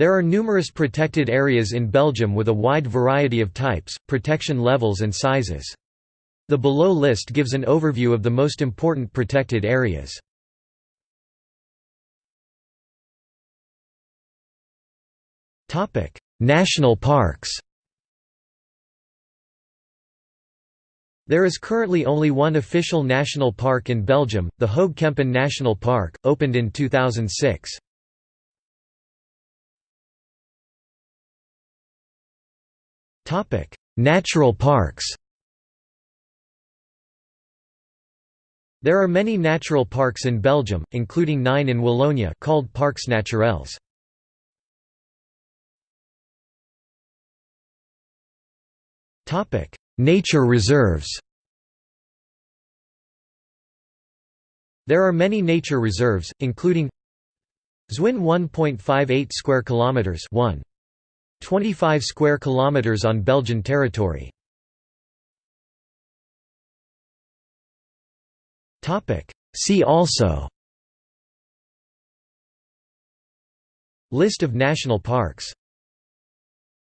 There are numerous protected areas in Belgium with a wide variety of types, protection levels and sizes. The below list gives an overview of the most important protected areas. National parks There is currently only one official national park in Belgium, the Hoge Kempen National Park, opened in 2006. Natural parks There are many natural parks in Belgium, including nine in Wallonia called Parcs Naturels. Nature reserves There are many nature reserves, including Zwin 1.58 square kilometers 1 25 square kilometers on Belgian territory. Topic. See also. List of national parks